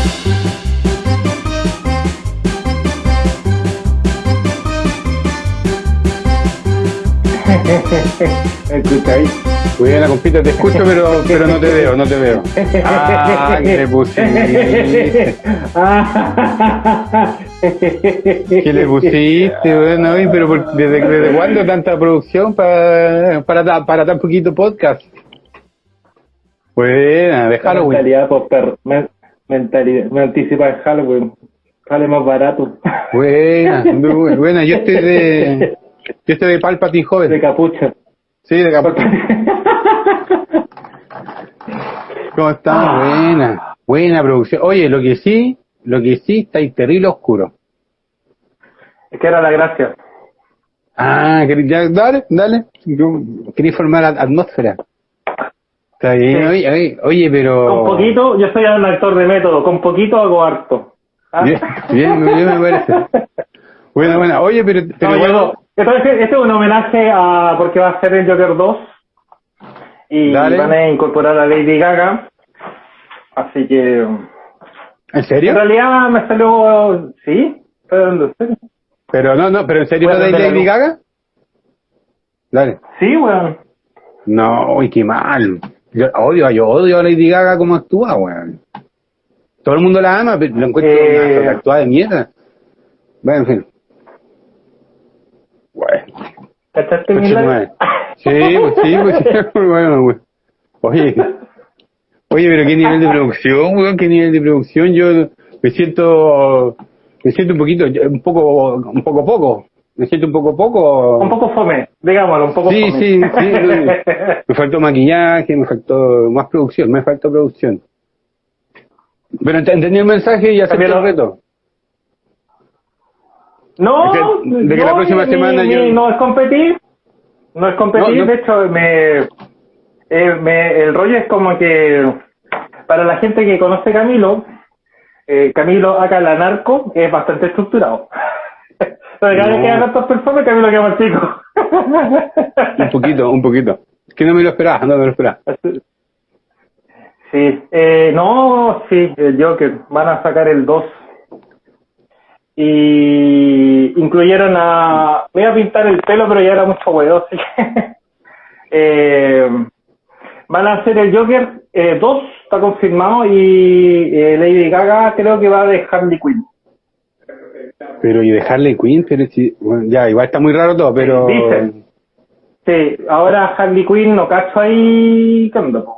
ahí. Buena, compita, te escucho, pero, pero no te veo, no te veo. Ah, ¿qué le pusiste? ¿Qué le pusiste? Bueno, pero por- ¿desde, ¿desde cuándo tanta producción para, para, para tan poquito podcast? Buena, de Halloween. Mentalidad, mentalidad. Me anticipa el Halloween. Sale más barato. Buena, muy buena. Yo estoy de, yo estoy de Palpatine De joven. capucha. Sí, de Cap- ¿Cómo está? Buena, buena producción. Oye, lo que sí, lo que sí está ahí terrible oscuro. Es que era la gracia. Ah, ya, dale, dale. Yo Quería formar at- atmósfera. Está bien, Sí. oye, oye, oye, pero... Con poquito, yo soy un actor de método. Con poquito hago harto. ¿Ah? Bien, bien, bien me parece. Bueno, bueno, oye, pero... pero No, entonces, este es un homenaje a porque va a ser el Joker 2 y Dale. van a incorporar a Lady Gaga. Así que, ¿En serio? en realidad me salió, sí, pero no, no, pero ¿en serio Bueno, de de la Lady. Gaga? Dale. Sí, weón. No, uy, qué mal. Yo odio, yo odio a Lady Gaga como actúa, weón. Todo el mundo la ama, pero lo encuentro Eh. una actuada de mierda. Bueno, en fin. Bueno. ¿Cachaste mi. Sí, pues sí, pues sí. Bueno, weón. Oye. Oye, pero qué nivel de producción, weón, qué nivel de producción. Yo me siento, me siento un poquito, un poco, un poco poco. Me siento un poco poco. Un poco fome, digámoslo, un poco Sí, fome. sí, sí. Me faltó maquillaje, me faltó más producción, me faltó producción. Pero ent- entendí el mensaje y acepté el lo- reto. No, De que- de que la no, próxima mi- semana mi- yo- no es competir, no es competir, No, no. de hecho me, eh, me- el rollo es como que para la gente que conoce Camilo, eh, Camilo acá la narco es bastante estructurado. Pero cada vez No. que hagan tantos perfumes, Camilo queda más chico. Un poquito, un poquito. Es que no me lo esperaba, no me lo esperaba. Sí, eh, no, sí, el Joker, van a sacar el 2. Y incluyeron a... Me iba a pintar el pelo, pero ya era mucho huevo, así que... eh, van a hacer el Joker 2, está confirmado, y eh, Lady Gaga creo que va de Harley Quinn. Pero y dejarle Queen, pero si, bueno, ya, igual está muy raro todo, pero... Dicen. Sí, ahora Harley Quinn no cacho ahí... ¿Qué onda, po?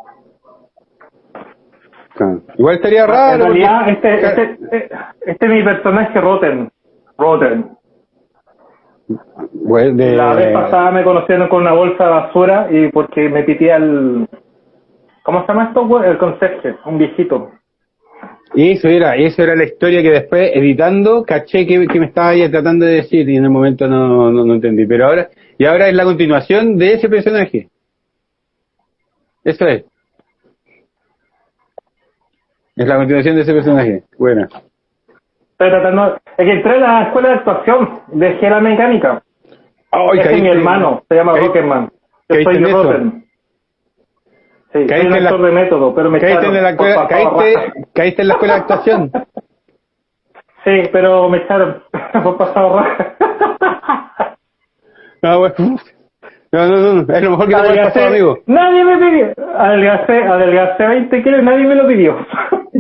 Ah, Igual estaría raro. En realidad, porque- este, este, este, este es mi personaje Rotten. Rotten. De- La vez pasada me conocieron con una bolsa de basura y porque me pité al... ¿Cómo se llama esto? El conserje, un viejito. Eso era, eso era la historia que después, editando, caché que, que me estaba ahí tratando de decir y en el momento no, no, no entendí. Pero ahora, y ahora es la continuación de ese personaje. Eso es. Es la continuación de ese personaje. Bueno. Estoy tratando... Es que entré a la escuela de actuación, dejé la mecánica. Ese es mi hermano, se llama Rocketman. Yo soy en Sí, soy Caíste un la- de método, pero me Caíste echaron en, la caíste, caíste en la escuela de actuación. Sí, pero me echaron por pasado raja. No, bueno. No, no, no, es lo mejor que te puede pasar, amigo. Nadie me pidió. Adelgacé, adelgacé 20 kilos y nadie me lo pidió.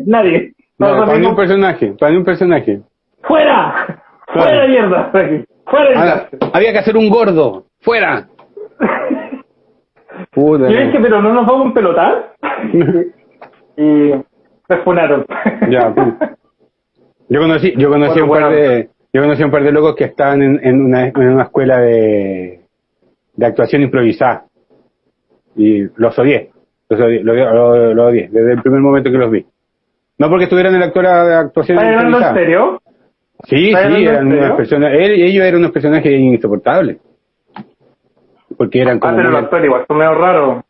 nadie. No, Todos para ni un amigos, personaje, para ni un personaje. ¡Fuera! ¡Fuera mierda! ¡Fuera casa! había que hacer un gordo. ¡Fuera! Puta. Yo dije, pero no nos vamos a empelotar. y me funaron. Ya. Yo conocí, yo conocí Bueno, un par bueno. de, yo conocí un par de locos que estaban en, en una, en una escuela de, de actuación improvisada. Y los odié. Los odié, los los- los odié, desde el primer momento que los vi. No porque estuvieran en la actora de actuación ¿Estás hablando en improvisada. serio? Sí, ¿Estás sí, eran unas serio? personas, él y ellos eran unos personajes insoportables. Porque eran Ah, como... pero muy- los actores igual son medio raros.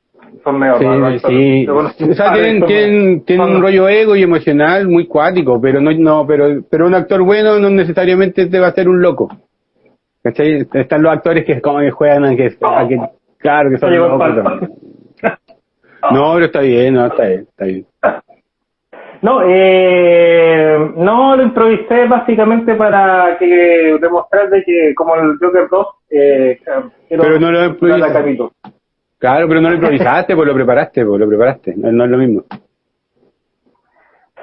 Son medio Sí, raros. sí. Conocí O sea, tienen, tienen, tienen son- un rollo ego y emocional muy cuático, pero no, no, pero, pero un actor bueno no necesariamente te va a ser un loco. ¿Cachai? Están los actores que como que juegan a que, a que claro que son locos. No, pero está bien, no, está bien, está bien. No, eh, No, lo improvisé básicamente para que demostrar de que como el Joker 2, eh, Pero no lo improvisaste. Claro, pero no lo improvisaste, pues lo preparaste, pues lo preparaste. No, no es lo mismo.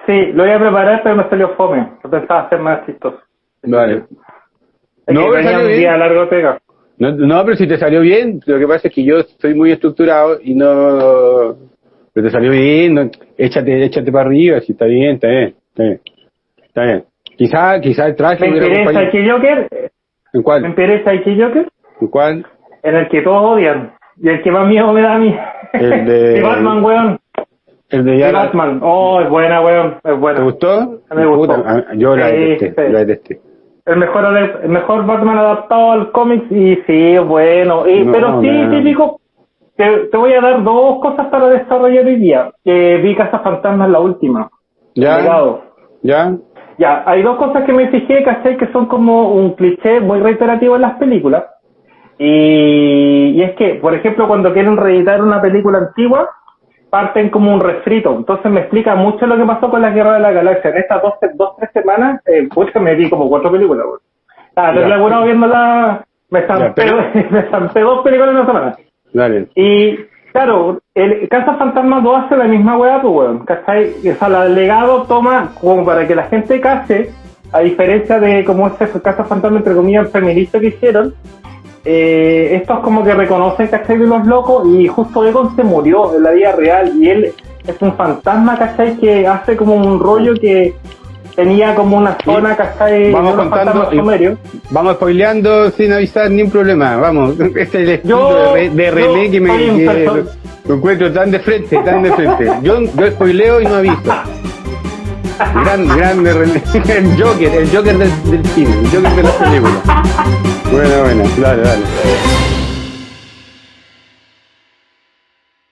Sí, lo iba a preparar, pero me salió fome. Yo pensaba hacer más chistoso. Vale. Es No, pero tenía salió un bien. día largo de pega. No, no, pero si te salió bien, lo que pasa es que yo soy muy estructurado y no... Pero te salió bien, no, échate, échate para arriba, si está bien, está bien, está bien. Está bien. Quizá, quizá el traje Me interesa que Joker, ¿En me cuál? interesa que Joker, ¿En cuál? en el que todos odian. Y el que más miedo me da a mí. El de- Y Batman, weón. El de ya... Batman. Oh, es buena, weón. Es ¿Te buena. gustó? Me gustó. Puta, ah, yo la Sí, detesté, sí. la detesté. El mejor, el mejor Batman adaptado al cómic y sí, bueno. Y, No, pero sí, no. típico. Te, te voy a dar dos cosas para desarrollar hoy día. Que vi Casa Fantasmas la última. ¿Ya? ¿Ya? Ya, hay dos cosas que me fijé, ¿cachai? Que son como un cliché muy reiterativo en las películas. Y, y es que, por ejemplo, cuando quieren reeditar una película antigua, parten como un refrito. Entonces me explica mucho lo que pasó con la Guerra de la Galaxia. En estas dos, dos tres semanas, eh, pues me vi como cuatro películas. güey. Ah, te viendo la... Me pero- me zampé dos películas en una semana. Y claro, el Casa Fantasma 2 hace la misma weá, pues weón, ¿cachai? O sea, la- legado toma como para que la gente case, a diferencia de como ese Casa Fantasma entre comillas feminista que hicieron, eh, estos como que reconocen, ¿cachai? De los locos y justo Egon se murió en la vida real y él es un fantasma, ¿cachai? Que hace como un rollo que tenía como una zona, ¿cachai? Vamos contando y-. Vamos spoileando sin avisar ni un problema. Vamos, este es el estilo de, de René que me que encuentro tan de frente, tan de frente. Yo, yo spoileo y no aviso. Gran, grande René. El Joker, el Joker del, del cine, el Joker de las películas. Bueno, bueno, dale, dale.